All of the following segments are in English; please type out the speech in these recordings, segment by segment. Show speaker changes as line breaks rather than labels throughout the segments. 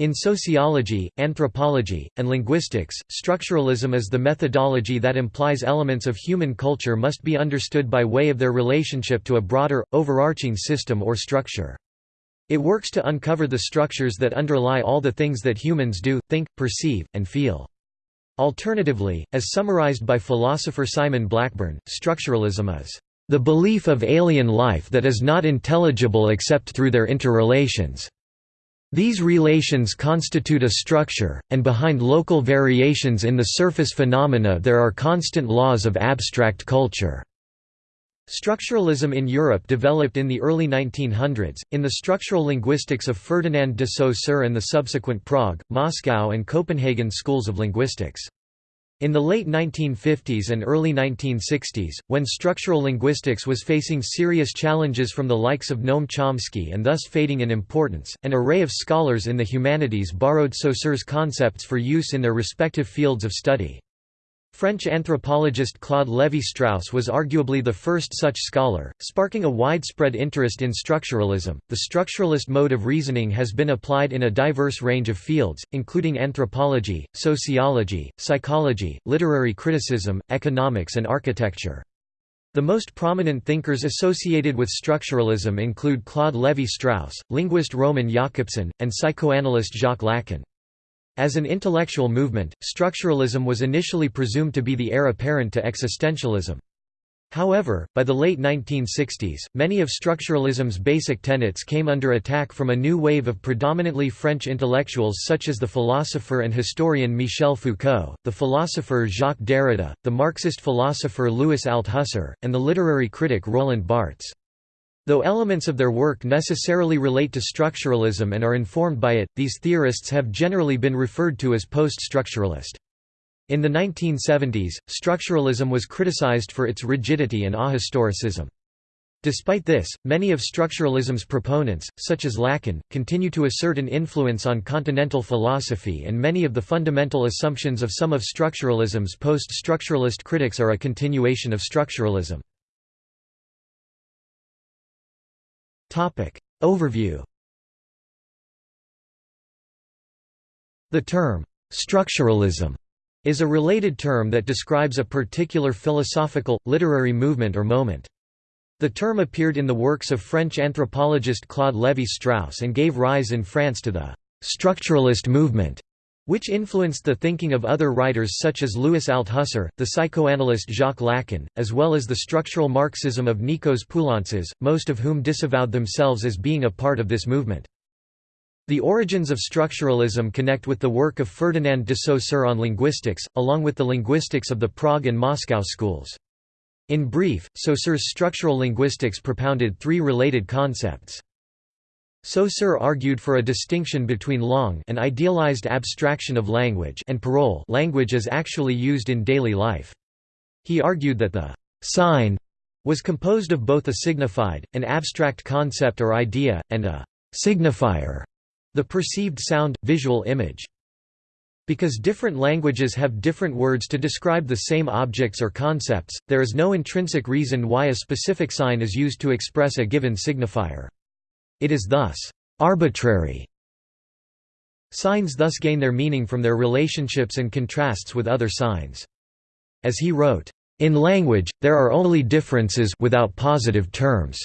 In sociology, anthropology, and linguistics, structuralism is the methodology that implies elements of human culture must be understood by way of their relationship to a broader, overarching system or structure. It works to uncover the structures that underlie all the things that humans do, think, perceive, and feel. Alternatively, as summarized by philosopher Simon Blackburn, structuralism is the belief of alien life that is not intelligible except through their interrelations. These relations constitute a structure, and behind local variations in the surface phenomena there are constant laws of abstract culture. Structuralism in Europe developed in the early 1900s, in the structural linguistics of Ferdinand de Saussure and the subsequent Prague, Moscow and Copenhagen schools of linguistics. In the late 1950s and early 1960s, when structural linguistics was facing serious challenges from the likes of Noam Chomsky and thus fading in importance, an array of scholars in the humanities borrowed Saussure's concepts for use in their respective fields of study. French anthropologist Claude Lévi-Strauss was arguably the first such scholar, sparking a widespread interest in structuralism. The structuralist mode of reasoning has been applied in a diverse range of fields, including anthropology, sociology, psychology, literary criticism, economics, and architecture. The most prominent thinkers associated with structuralism include Claude Lévi-Strauss, linguist Roman Jakobson, and psychoanalyst Jacques Lacan. As an intellectual movement, structuralism was initially presumed to be the heir apparent to existentialism. However, by the late 1960s, many of structuralism's basic tenets came under attack from a new wave of predominantly French intellectuals such as the philosopher and historian Michel Foucault, the philosopher Jacques Derrida, the Marxist philosopher Louis Althusser, and the literary critic Roland Barthes. Though elements of their work necessarily relate to structuralism and are informed by it, these theorists have generally been referred to as post-structuralist. In the 1970s, structuralism was criticized for its rigidity and ahistoricism. Despite this, many of structuralism's proponents, such as Lacan, continue to assert an influence on continental philosophy and many of the fundamental assumptions of some of structuralism's post-structuralist critics are a continuation of structuralism. Overview The term, structuralism, is a related term that describes a particular philosophical, literary movement or moment. The term appeared in the works of French anthropologist Claude Lévi-Strauss and gave rise in France to the «structuralist movement», which influenced the thinking of other writers such as Louis Althusser, the psychoanalyst Jacques Lacan, as well as the structural Marxism of Nikos Poulantzas, most of whom disavowed themselves as being a part of this movement. The origins of structuralism connect with the work of Ferdinand de Saussure on linguistics, along with the linguistics of the Prague and Moscow schools. In brief, Saussure's structural linguistics propounded three related concepts. Saussure argued for a distinction between langue an idealized abstraction of language and parole language as actually used in daily life. He argued that the «sign» was composed of both a signified, an abstract concept or idea, and a «signifier» the perceived sound, visual image. Because different languages have different words to describe the same objects or concepts, there is no intrinsic reason why a specific sign is used to express a given signifier. It is thus arbitrary. Signs thus gain their meaning from their relationships and contrasts with other signs. As he wrote, "In language, there are only differences without positive terms."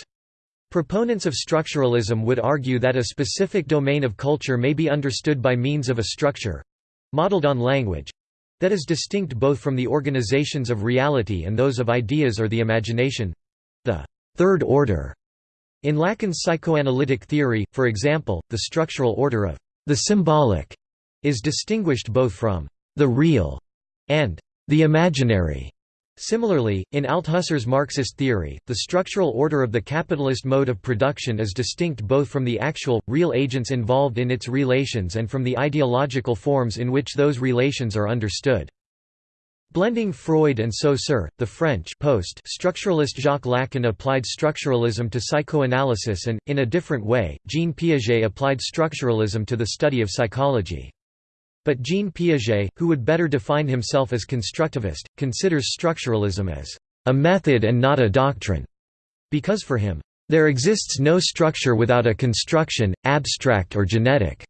Proponents of structuralism would argue that a specific domain of culture may be understood by means of a structure—modeled on language—that is distinct both from the organizations of reality and those of ideas or the imagination—the third order in Lacan's psychoanalytic theory, for example, the structural order of the symbolic is distinguished both from the real and the imaginary. Similarly, in Althusser's Marxist theory, the structural order of the capitalist mode of production is distinct both from the actual, real agents involved in its relations and from the ideological forms in which those relations are understood. Blending Freud and Saussure, the French post structuralist Jacques Lacan applied structuralism to psychoanalysis and, in a different way, Jean Piaget applied structuralism to the study of psychology. But Jean Piaget, who would better define himself as constructivist, considers structuralism as a method and not a doctrine, because for him, there exists no structure without a construction, abstract or genetic.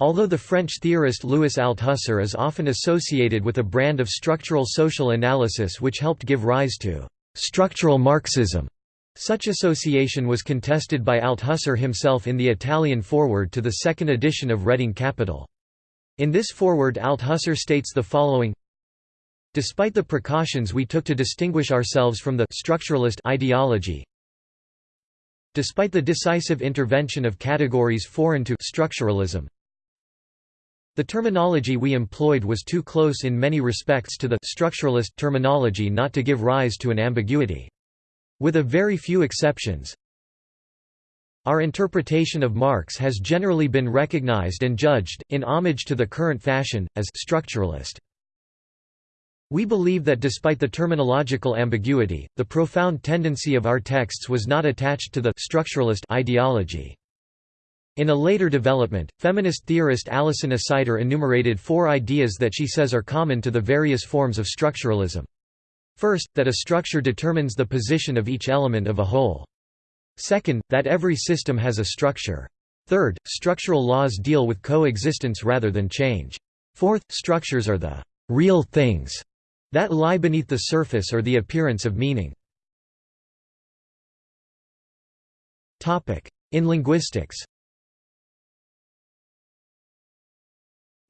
Although the French theorist Louis Althusser is often associated with a brand of structural social analysis which helped give rise to «structural Marxism», such association was contested by Althusser himself in the Italian foreword to the second edition of Reading Capital. In this foreword Althusser states the following Despite the precautions we took to distinguish ourselves from the «structuralist» ideology, despite the decisive intervention of categories foreign to «structuralism», the terminology we employed was too close in many respects to the structuralist terminology not to give rise to an ambiguity. With a very few exceptions, our interpretation of Marx has generally been recognized and judged, in homage to the current fashion, as structuralist. We believe that despite the terminological ambiguity, the profound tendency of our texts was not attached to the structuralist ideology. In a later development, feminist theorist Alison Assiter enumerated four ideas that she says are common to the various forms of structuralism. First, that a structure determines the position of each element of a whole. Second, that every system has a structure. Third, structural laws deal with coexistence rather than change. Fourth, structures are the real things that lie beneath the surface or the appearance of meaning. In linguistics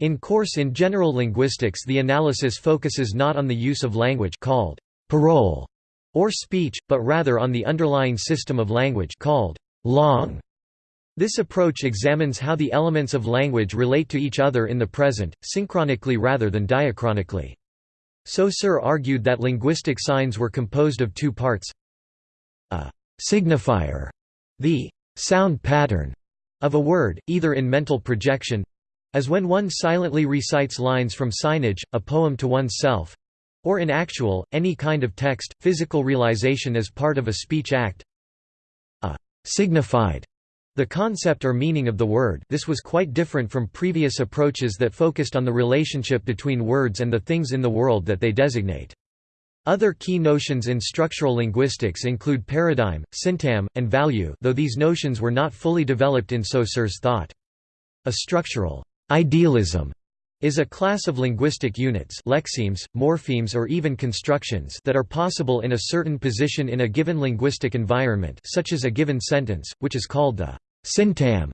In course in general linguistics the analysis focuses not on the use of language called parole or speech, but rather on the underlying system of language called langue. This approach examines how the elements of language relate to each other in the present, synchronically rather than diachronically. Saussure argued that linguistic signs were composed of two parts a signifier, the sound pattern of a word, either in mental projection as when one silently recites lines from signage, a poem to oneself or in actual, any kind of text, physical realization as part of a speech act a signified the concept or meaning of the word this was quite different from previous approaches that focused on the relationship between words and the things in the world that they designate. Other key notions in structural linguistics include paradigm, syntagm, and value though these notions were not fully developed in Saussure's thought. A structural Idealism is a class of linguistic units lexemes, morphemes or even constructions that are possible in a certain position in a given linguistic environment such as a given sentence, which is called the syntagm.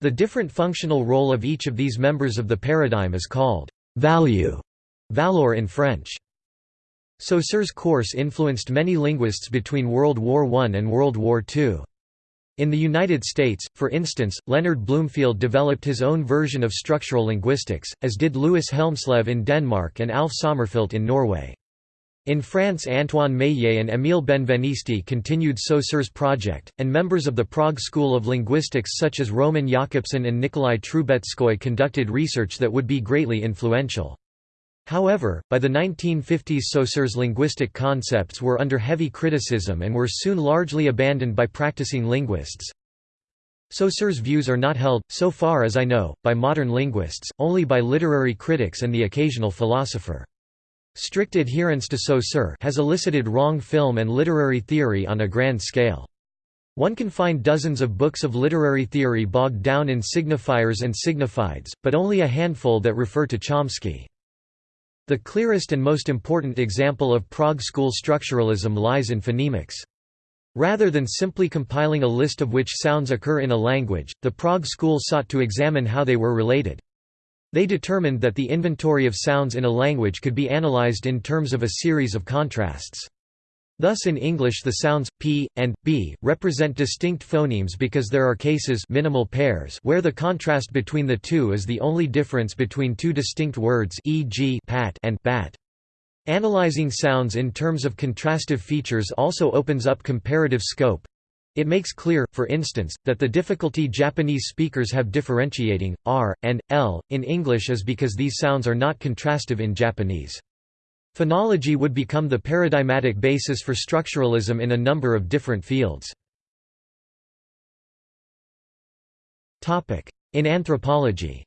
The different functional role of each of these members of the paradigm is called value, valeur in French. Saussure's course influenced many linguists between World War I and World War II. In the United States, for instance, Leonard Bloomfield developed his own version of structural linguistics, as did Louis Hjelmslev in Denmark and Alf Sommerfelt in Norway. In France Antoine Meillet and Émile Benveniste continued Saussure's project, and members of the Prague School of Linguistics such as Roman Jakobson and Nikolai Trubetskoy conducted research that would be greatly influential. However, by the 1950s Saussure's linguistic concepts were under heavy criticism and were soon largely abandoned by practicing linguists. Saussure's views are not held, so far as I know, by modern linguists, only by literary critics and the occasional philosopher. Strict adherence to Saussure has elicited wrong film and literary theory on a grand scale. One can find dozens of books of literary theory bogged down in signifiers and signifieds, but only a handful that refer to Chomsky. The clearest and most important example of Prague school structuralism lies in phonemics. Rather than simply compiling a list of which sounds occur in a language, the Prague school sought to examine how they were related. They determined that the inventory of sounds in a language could be analyzed in terms of a series of contrasts. Thus in English the sounds p and b represent distinct phonemes because there are cases minimal pairs where the contrast between the two is the only difference between two distinct words e.g. pat and bat. Analyzing sounds in terms of contrastive features also opens up comparative scope. It makes clear, for instance, that the difficulty Japanese speakers have differentiating r and l in English is because these sounds are not contrastive in Japanese. Phonology would become the paradigmatic basis for structuralism in a number of different fields. In anthropology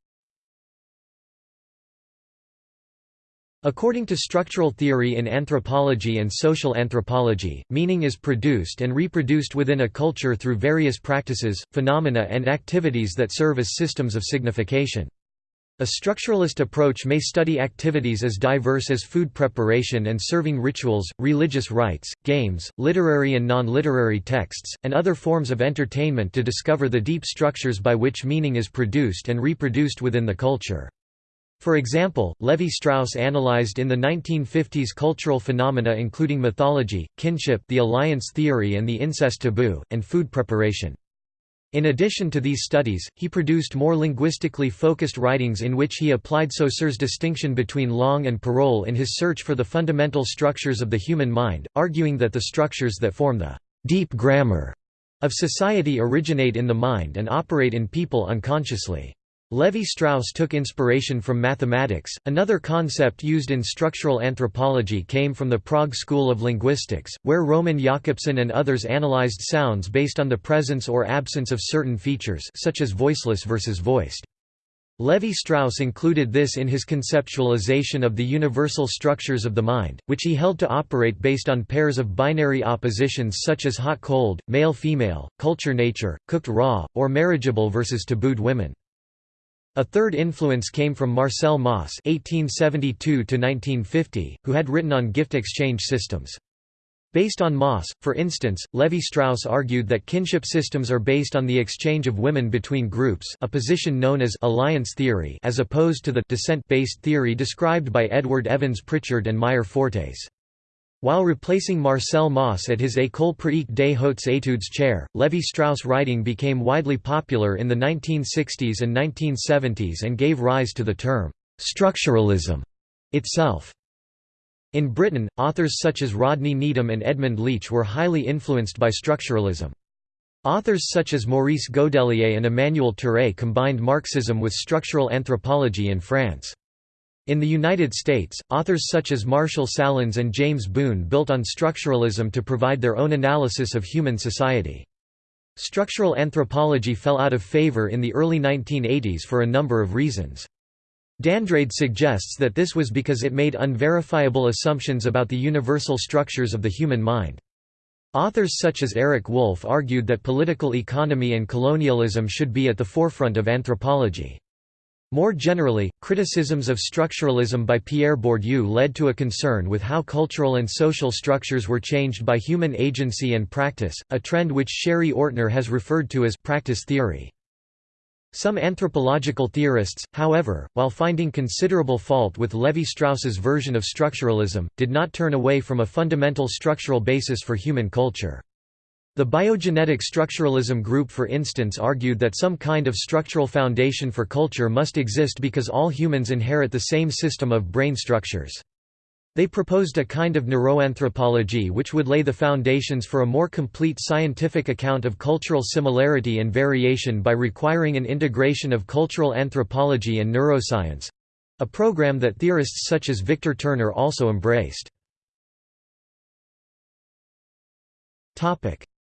According to structural theory in anthropology and social anthropology, meaning is produced and reproduced within a culture through various practices, phenomena and activities that serve as systems of signification. A structuralist approach may study activities as diverse as food preparation and serving rituals, religious rites, games, literary and non-literary texts, and other forms of entertainment to discover the deep structures by which meaning is produced and reproduced within the culture. For example, Levi-Strauss analyzed in the 1950s cultural phenomena including mythology, kinship the alliance theory and the incest taboo, and food preparation. In addition to these studies, he produced more linguistically focused writings in which he applied Saussure's distinction between langue and parole in his search for the fundamental structures of the human mind, arguing that the structures that form the «deep grammar» of society originate in the mind and operate in people unconsciously. Levi-Strauss took inspiration from mathematics. Another concept used in structural anthropology came from the Prague School of Linguistics, where Roman Jakobson and others analyzed sounds based on the presence or absence of certain features such as voiceless versus voiced. Levi-Strauss included this in his conceptualization of the universal structures of the mind, which he held to operate based on pairs of binary oppositions such as hot-cold, male-female, culture-nature, cooked raw, or marriageable versus tabooed women. A third influence came from Marcel Mauss (1872–1950), who had written on gift exchange systems. Based on Mauss, for instance, Levi-Strauss argued that kinship systems are based on the exchange of women between groups a position known as «alliance theory» as opposed to the «descent-based theory» described by Edward Evans Pritchard and Meyer Fortes. While replacing Marcel Mauss at his École pratique des hautes études chair, Levi-Strauss writing became widely popular in the 1960s and 1970s and gave rise to the term, "'structuralism' itself. In Britain, authors such as Rodney Needham and Edmund Leach were highly influenced by structuralism. Authors such as Maurice Godelier and Emmanuel Terray combined Marxism with structural anthropology in France. In the United States, authors such as Marshall Sahlins and James Boon built on structuralism to provide their own analysis of human society. Structural anthropology fell out of favor in the early 1980s for a number of reasons. D'Andrade suggests that this was because it made unverifiable assumptions about the universal structures of the human mind. Authors such as Eric Wolf argued that political economy and colonialism should be at the forefront of anthropology. More generally, criticisms of structuralism by Pierre Bourdieu led to a concern with how cultural and social structures were changed by human agency and practice, a trend which Sherry Ortner has referred to as practice theory. Some anthropological theorists, however, while finding considerable fault with Levi-Strauss's version of structuralism, did not turn away from a fundamental structural basis for human culture. The biogenetic structuralism group for instance argued that some kind of structural foundation for culture must exist because all humans inherit the same system of brain structures. They proposed a kind of neuroanthropology which would lay the foundations for a more complete scientific account of cultural similarity and variation by requiring an integration of cultural anthropology and neuroscience—a program that theorists such as Victor Turner also embraced.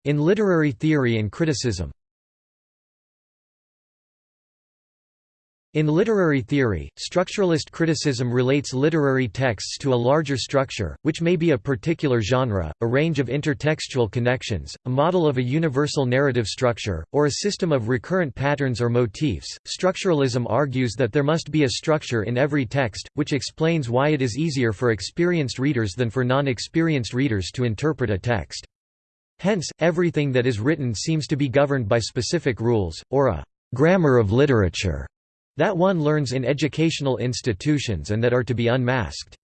In literary theory and criticism In literary theory, structuralist criticism relates literary texts to a larger structure, which may be a particular genre, a range of intertextual connections, a model of a universal narrative structure, or a system of recurrent patterns or motifs. Structuralism argues that there must be a structure in every text, which explains why it is easier for experienced readers than for non experienced readers to interpret a text. Hence, everything that is written seems to be governed by specific rules, or a «grammar of literature» that one learns in educational institutions and that are to be unmasked.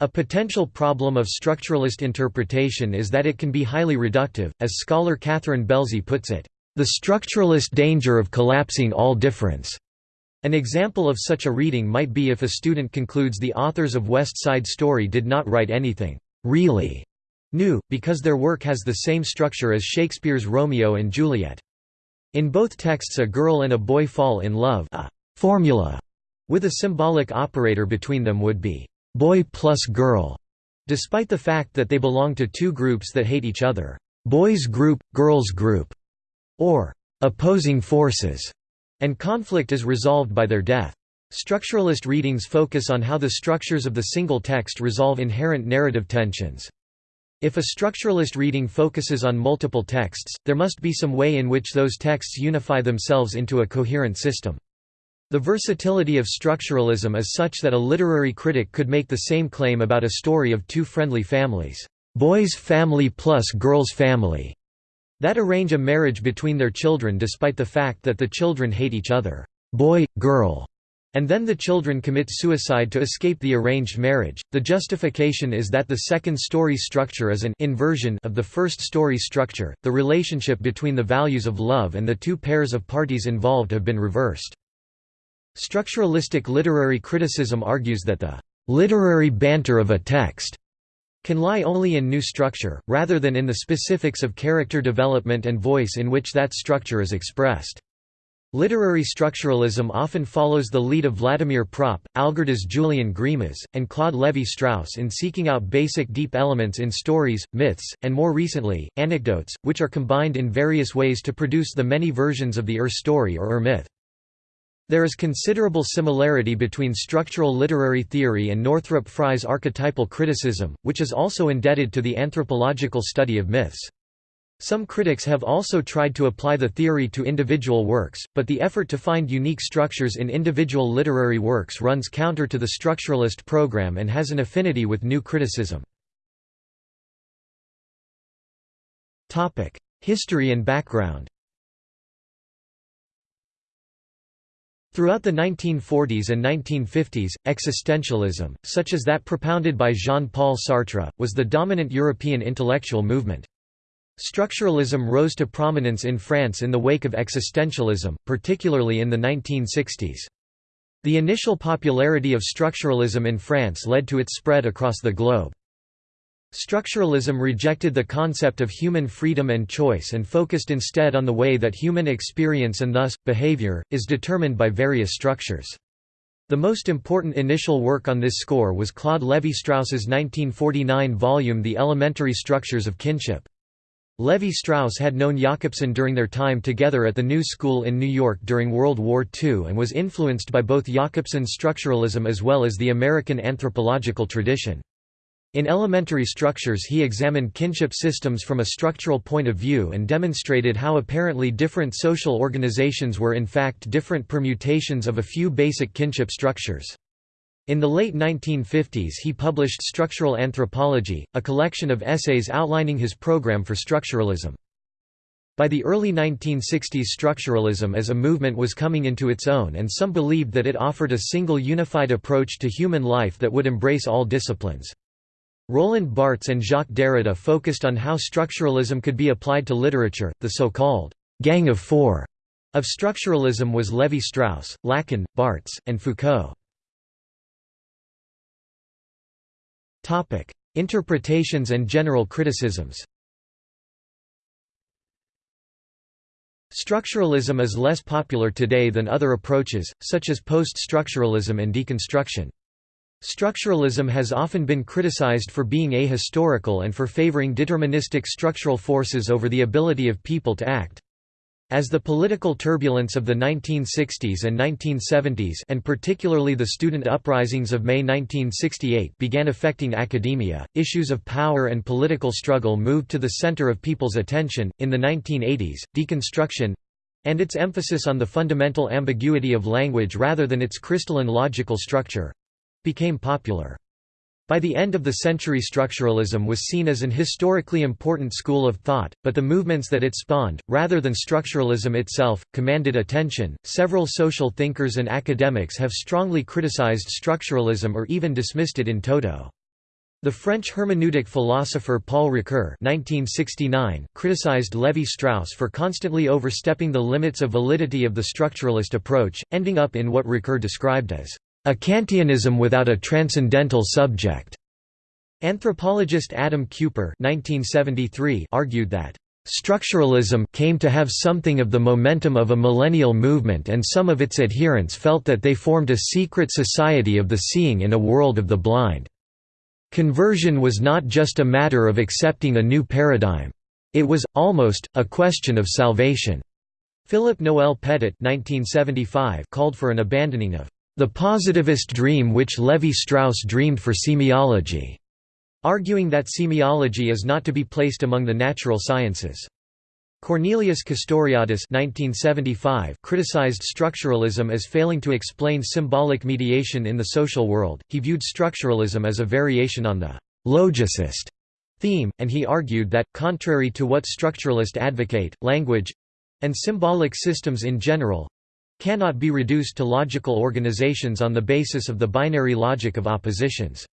A potential problem of structuralist interpretation is that it can be highly reductive, as scholar Catherine Belsey puts it, "...the structuralist danger of collapsing all difference." An example of such a reading might be if a student concludes the authors of West Side Story did not write anything really new, because their work has the same structure as Shakespeare's Romeo and Juliet. In both texts a girl and a boy fall in love a formula with a symbolic operator between them would be boy plus girl, despite the fact that they belong to two groups that hate each other, boys group, girls group, or opposing forces, and conflict is resolved by their death. Structuralist readings focus on how the structures of the single text resolve inherent narrative tensions. If a structuralist reading focuses on multiple texts, there must be some way in which those texts unify themselves into a coherent system. The versatility of structuralism is such that a literary critic could make the same claim about a story of two friendly families, boys family plus girls family, that arrange a marriage between their children despite the fact that the children hate each other, boy, girl, and then the children commit suicide to escape the arranged marriage. The justification is that the second story structure is an inversion of the first story structure. The relationship between the values of love and the two pairs of parties involved have been reversed. Structuralistic literary criticism argues that the literary banter of a text can lie only in new structure, rather than in the specifics of character development and voice in which that structure is expressed. Literary structuralism often follows the lead of Vladimir Propp, Algirdas Julian Greimas, and Claude Lévi-Strauss in seeking out basic deep elements in stories, myths, and more recently, anecdotes, which are combined in various ways to produce the many versions of the Ur story or Ur myth. There is considerable similarity between structural literary theory and Northrop Frye's archetypal criticism, which is also indebted to the anthropological study of myths. Some critics have also tried to apply the theory to individual works, but the effort to find unique structures in individual literary works runs counter to the structuralist program and has an affinity with new criticism. History and background Throughout the 1940s and 1950s, existentialism, such as that propounded by Jean-Paul Sartre, was the dominant European intellectual movement. Structuralism rose to prominence in France in the wake of existentialism, particularly in the 1960s. The initial popularity of structuralism in France led to its spread across the globe. Structuralism rejected the concept of human freedom and choice and focused instead on the way that human experience and thus, behavior, is determined by various structures. The most important initial work on this score was Claude Lévi-Strauss's 1949 volume The Elementary Structures of Kinship. Lévi-Strauss had known Jakobson during their time together at the New School in New York during World War II and was influenced by both Jakobson's structuralism as well as the American anthropological tradition. In elementary structures he examined kinship systems from a structural point of view and demonstrated how apparently different social organizations were in fact different permutations of a few basic kinship structures. In the late 1950s he published Structural Anthropology, a collection of essays outlining his program for structuralism. By the early 1960s structuralism as a movement was coming into its own and some believed that it offered a single unified approach to human life that would embrace all disciplines. Roland Barthes and Jacques Derrida focused on how structuralism could be applied to literature, the so-called «Gang of Four» of structuralism was Lévi-Strauss, Lacan, Barthes, and Foucault. Topic: Interpretations and general criticisms. Structuralism is less popular today than other approaches, such as post-structuralism and deconstruction. Structuralism has often been criticized for being ahistorical and for favoring deterministic structural forces over the ability of people to act. As the political turbulence of the 1960s and 1970s and particularly the student uprisings of May 1968 began affecting academia, issues of power and political struggle moved to the center of people's attention. In the 1980s, deconstruction and its emphasis on the fundamental ambiguity of language rather than its crystalline logical structure became popular. By the end of the century structuralism was seen as an historically important school of thought, but the movements that it spawned, rather than structuralism itself, commanded attention. Several social thinkers and academics have strongly criticized structuralism or even dismissed it in toto. The French hermeneutic philosopher Paul Ricoeur (1969) criticized Lévi-Strauss for constantly overstepping the limits of validity of the structuralist approach, ending up in what Ricoeur described as a Kantianism without a transcendental subject. Anthropologist Adam Kuper argued that Structuralism came to have something of the momentum of a millennial movement and some of its adherents felt that they formed a secret society of the seeing in a world of the blind. Conversion was not just a matter of accepting a new paradigm. It was, almost, a question of salvation. Philip Noel Pettit called for an abandoning of the positivist dream which Levi-Strauss dreamed for semiology, arguing that semiology is not to be placed among the natural sciences. Cornelius Castoriadis 1975 criticized structuralism as failing to explain symbolic mediation in the social world. He viewed structuralism as a variation on the logicist theme, and he argued that, contrary to what structuralists advocate, language and symbolic systems in general cannot be reduced to logical organizations on the basis of the binary logic of oppositions.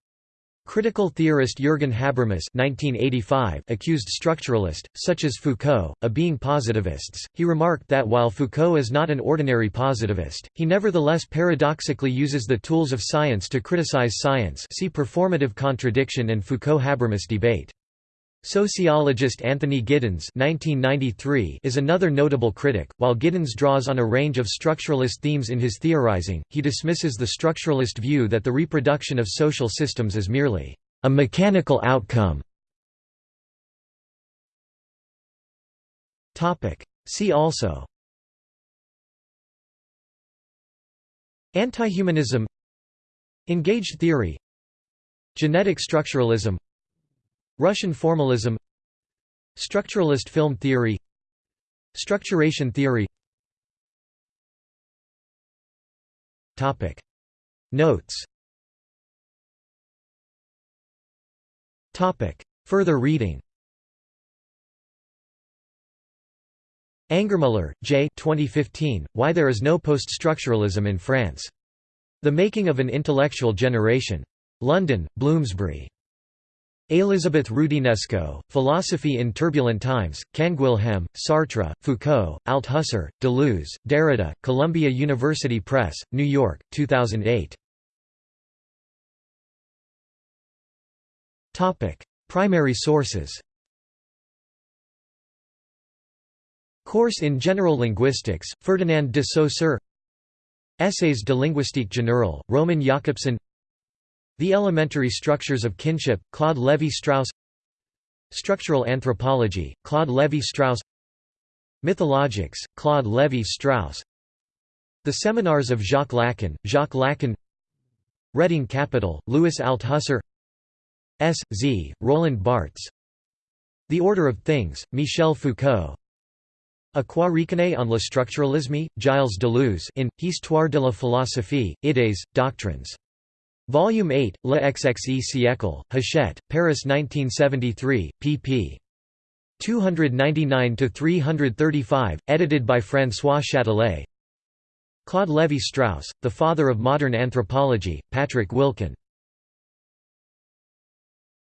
Critical theorist Jürgen Habermas (1985) accused structuralists, such as Foucault, of being positivists. He remarked that while Foucault is not an ordinary positivist, he nevertheless paradoxically uses the tools of science to criticize science. See performative contradiction and Foucault-Habermas debate. Sociologist Anthony Giddens is another notable critic. While Giddens draws on a range of structuralist themes in his theorizing, he dismisses the structuralist view that the reproduction of social systems is merely a mechanical outcome. See also Antihumanism Engaged theory Genetic structuralism Russian formalism Structuralist film theory Structuration theory Topic Notes Topic Further reading Angermüller, J. 2015, Why There Is No Post-Structuralism in France. The Making of an Intellectual Generation. London, Bloomsbury. Elisabeth Roudinesco, Philosophy in Turbulent Times, Canguilhem, Sartre, Foucault, Althusser, Deleuze, Derrida, Columbia University Press, New York, 2008. Primary sources. Course in General Linguistics, Ferdinand de Saussure. Essais de linguistique générale, Roman Jakobson the Elementary Structures of Kinship, Claude Lévi-Strauss Structural Anthropology, Claude Lévi-Strauss Mythologics, Claude Lévi-Strauss The Seminars of Jacques Lacan, Jacques Lacan Reading Capital, Louis Althusser S. Z., Roland Barthes The Order of Things, Michel Foucault A quoi reconnaît-on le structuralisme, Gilles Deleuze in, Histoire de la philosophie, Idées, Doctrines Volume 8, Le XXe siècle, Hachette, Paris 1973, pp. 299–335, edited by François Châtelet Claude Lévi-Strauss, The Father of Modern Anthropology, Patrick Wilcken